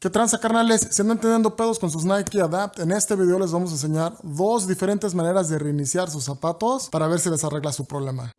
¿Qué tranza carnales? Si andan teniendo pedos con sus Nike Adapt, en este video les vamos a enseñar dos diferentes maneras de reiniciar sus zapatos para ver si les arregla su problema.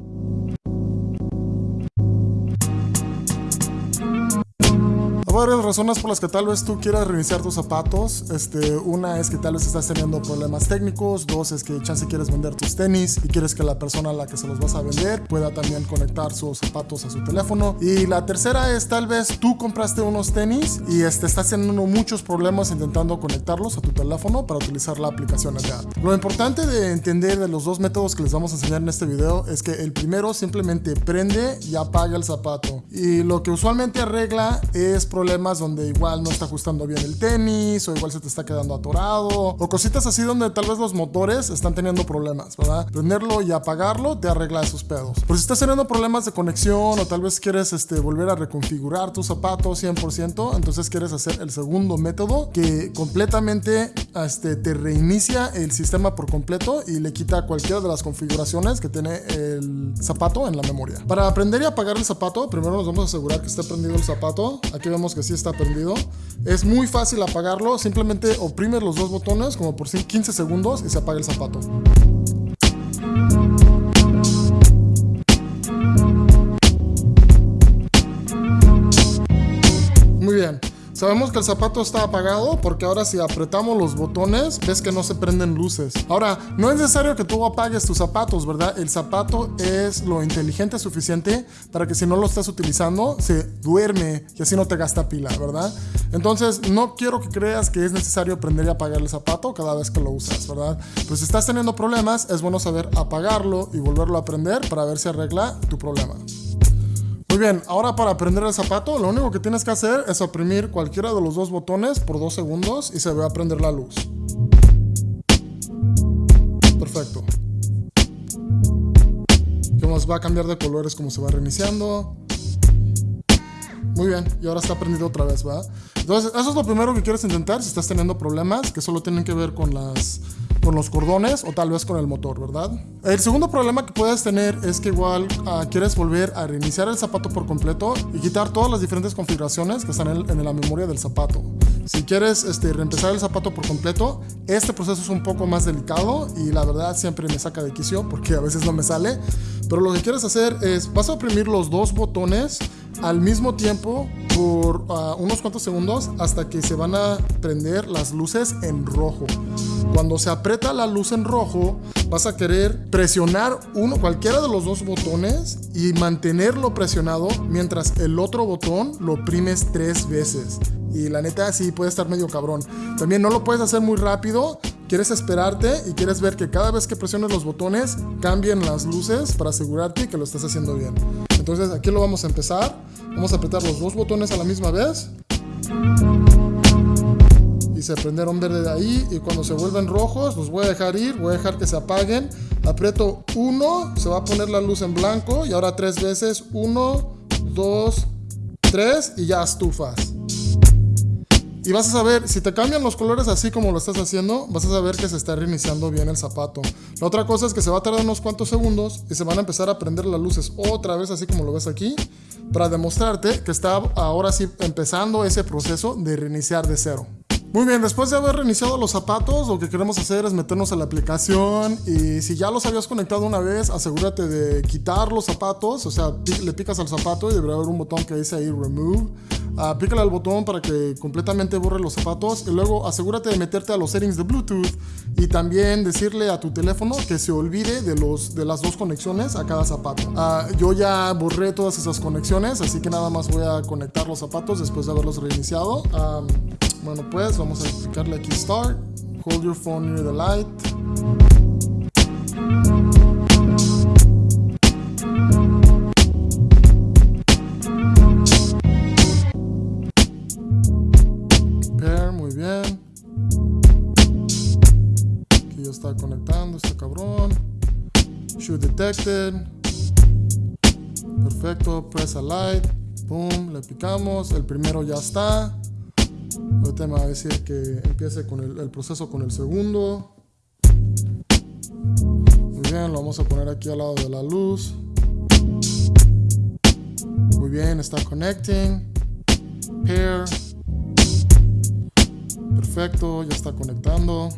Varias razones por las que tal vez tú quieras reiniciar tus zapatos. Este, una es que tal vez estás teniendo problemas técnicos. Dos es que chance quieres vender tus tenis y quieres que la persona a la que se los vas a vender pueda también conectar sus zapatos a su teléfono. Y la tercera es tal vez tú compraste unos tenis y este, estás teniendo muchos problemas intentando conectarlos a tu teléfono para utilizar la aplicación Adapt. Lo importante de entender de los dos métodos que les vamos a enseñar en este video es que el primero simplemente prende y apaga el zapato. Y lo que usualmente arregla es problemas donde igual no está ajustando bien el tenis o igual se te está quedando atorado o cositas así donde tal vez los motores están teniendo problemas, ¿verdad? Prenderlo y apagarlo te arregla esos pedos. Pero si estás teniendo problemas de conexión o tal vez quieres este, volver a reconfigurar tu zapato 100%, entonces quieres hacer el segundo método que completamente este, te reinicia el sistema por completo y le quita cualquiera de las configuraciones que tiene el zapato en la memoria. Para prender y apagar el zapato, primero nos vamos a asegurar que esté prendido el zapato. Aquí vemos que sí está prendido. Es muy fácil apagarlo, simplemente oprimes los dos botones como por 15 segundos y se apaga el zapato. Sabemos que el zapato está apagado porque ahora si apretamos los botones ves que no se prenden luces. Ahora, no es necesario que tú apagues tus zapatos, ¿verdad? El zapato es lo inteligente suficiente para que si no lo estás utilizando se duerme y así no te gasta pila, ¿verdad? Entonces, no quiero que creas que es necesario prender y apagar el zapato cada vez que lo usas, ¿verdad? Pues si estás teniendo problemas, es bueno saber apagarlo y volverlo a prender para ver si arregla tu problema. Muy bien, ahora para prender el zapato, lo único que tienes que hacer es oprimir cualquiera de los dos botones por dos segundos y se va a prender la luz. Perfecto. nos va a cambiar de colores como se va reiniciando. Muy bien, y ahora está prendido otra vez, ¿va? Entonces, eso es lo primero que quieres intentar si estás teniendo problemas que solo tienen que ver con las con los cordones o tal vez con el motor, ¿verdad? El segundo problema que puedes tener es que igual ah, quieres volver a reiniciar el zapato por completo y quitar todas las diferentes configuraciones que están en, la memoria del zapato. Si quieres este, reempezar el zapato por completo, este proceso es un poco más delicado y la verdad siempre me saca de quicio porque a veces no me sale. Pero lo que quieres hacer es, vas a oprimir los dos botones al mismo tiempo por ah, unos cuantos segundos hasta que se van a prender las luces en rojo. Cuando se aprieta la luz en rojo, vas a querer presionar uno, cualquiera de los dos botones y mantenerlo presionado mientras el otro botón lo oprimes tres veces. Y la neta sí puede estar medio cabrón. También no lo puedes hacer muy rápido. Quieres esperarte y quieres ver que cada vez que presiones los botones cambien las luces para asegurarte que lo estás haciendo bien. Entonces aquí lo vamos a empezar. Vamos a apretar los dos botones a la misma vez. Y se prendieron verde de ahí. Y cuando se vuelven rojos los voy a dejar ir, voy a dejar que se apaguen. Aprieto uno, se va a poner la luz en blanco. Y ahora tres veces, uno, dos, tres. Y ya estufas y vas a saber, si te cambian los colores así como lo estás haciendo, vas a saber que se está reiniciando bien el zapato. La otra cosa es que se va a tardar unos cuantos segundos y se van a empezar a prender las luces otra vez así como lo ves aquí para demostrarte que está ahora sí empezando ese proceso de reiniciar de cero. Muy bien, después de haber reiniciado los zapatos, lo que queremos hacer es meternos a la aplicación y si ya los habías conectado una vez, asegúrate de quitar los zapatos, o sea, le picas al zapato y debería haber un botón que dice ahí Remove. Uh, pícale al botón para que completamente borre los zapatos y luego asegúrate de meterte a los settings de Bluetooth y también decirle a tu teléfono que se olvide de, los, de las dos conexiones a cada zapato. Uh, yo ya borré todas esas conexiones, así que nada más voy a conectar los zapatos después de haberlos reiniciado. Um, bueno pues, vamos a picarle aquí Start. Hold your phone near the light. Pair, muy bien. Aquí ya está conectando este cabrón. Shoe detected. Perfecto, press a light. Boom, le picamos. El primero ya está. Ahorita me va a decir que empiece con el, proceso con el segundo. Muy bien, lo vamos a poner aquí al lado de la luz. Muy bien, está connecting. Pair. Perfecto, ya está conectando.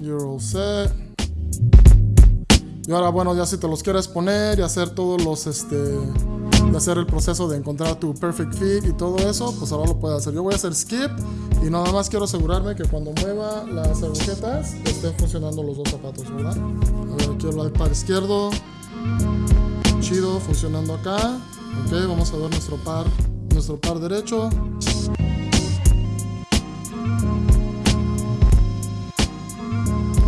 You're all set. Y ahora, bueno, ya si te los quieres poner y hacer todos los, este, de hacer el proceso de encontrar tu perfect fit y todo eso, pues ahora lo puedes hacer. Yo voy a hacer skip y nada más quiero asegurarme que cuando mueva las agujetas estén funcionando los dos zapatos, ¿verdad? A ver, aquí el par izquierdo. Chido, funcionando acá. Ok, vamos a ver nuestro par, nuestro par derecho.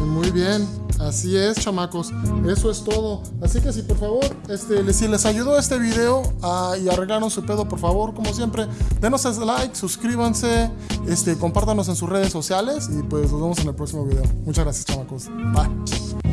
Muy bien, así es chamacos, eso es todo. Así que si por favor, este, si les ayudó este video y arreglaron su pedo, por favor, como siempre, denos ese like, suscríbanse, este, compártanos en sus redes sociales y pues nos vemos en el próximo video. Muchas gracias chamacos, bye.